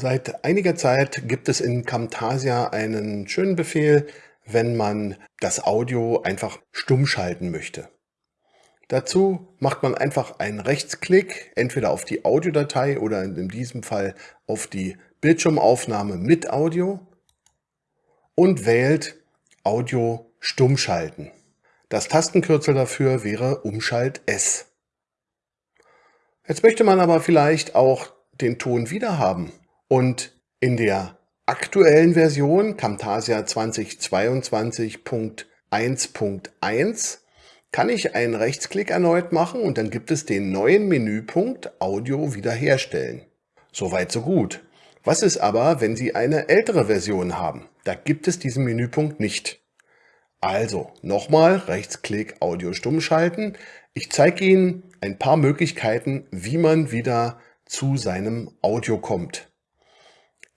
Seit einiger Zeit gibt es in Camtasia einen schönen Befehl, wenn man das Audio einfach stumm schalten möchte. Dazu macht man einfach einen Rechtsklick, entweder auf die Audiodatei oder in diesem Fall auf die Bildschirmaufnahme mit Audio und wählt Audio stumm schalten. Das Tastenkürzel dafür wäre Umschalt S. Jetzt möchte man aber vielleicht auch den Ton wieder haben. Und in der aktuellen Version Camtasia 2022.1.1 kann ich einen Rechtsklick erneut machen und dann gibt es den neuen Menüpunkt Audio wiederherstellen. Soweit so gut. Was ist aber, wenn Sie eine ältere Version haben? Da gibt es diesen Menüpunkt nicht. Also nochmal Rechtsklick Audio stumm schalten. Ich zeige Ihnen ein paar Möglichkeiten, wie man wieder zu seinem Audio kommt.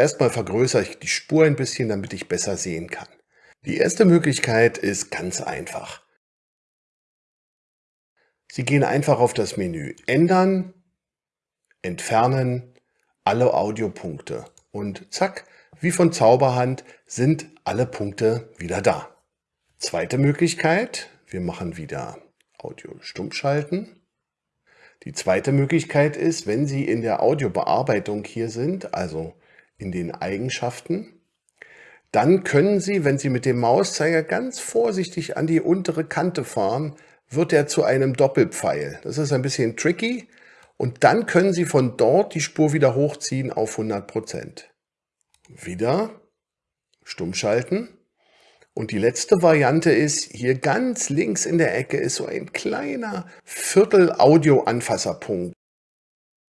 Erstmal vergrößere ich die Spur ein bisschen, damit ich besser sehen kann. Die erste Möglichkeit ist ganz einfach. Sie gehen einfach auf das Menü Ändern, Entfernen, alle Audiopunkte und zack, wie von Zauberhand sind alle Punkte wieder da. Zweite Möglichkeit, wir machen wieder Audio stumm schalten. Die zweite Möglichkeit ist, wenn Sie in der Audiobearbeitung hier sind, also in den Eigenschaften. Dann können Sie, wenn Sie mit dem Mauszeiger ganz vorsichtig an die untere Kante fahren, wird er zu einem Doppelpfeil. Das ist ein bisschen tricky. Und dann können Sie von dort die Spur wieder hochziehen auf 100%. Wieder stumm schalten. Und die letzte Variante ist, hier ganz links in der Ecke ist so ein kleiner Viertel-Audio-Anfasserpunkt.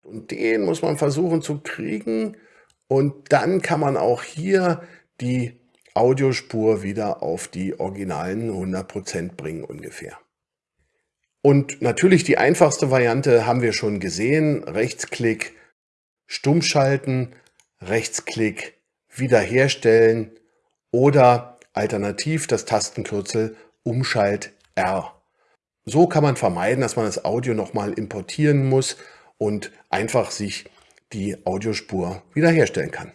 Und den muss man versuchen zu kriegen. Und dann kann man auch hier die Audiospur wieder auf die originalen 100% bringen ungefähr. Und natürlich die einfachste Variante haben wir schon gesehen. Rechtsklick, stummschalten, Rechtsklick, wiederherstellen oder alternativ das Tastenkürzel Umschalt R. So kann man vermeiden, dass man das Audio nochmal importieren muss und einfach sich die Audiospur wiederherstellen kann.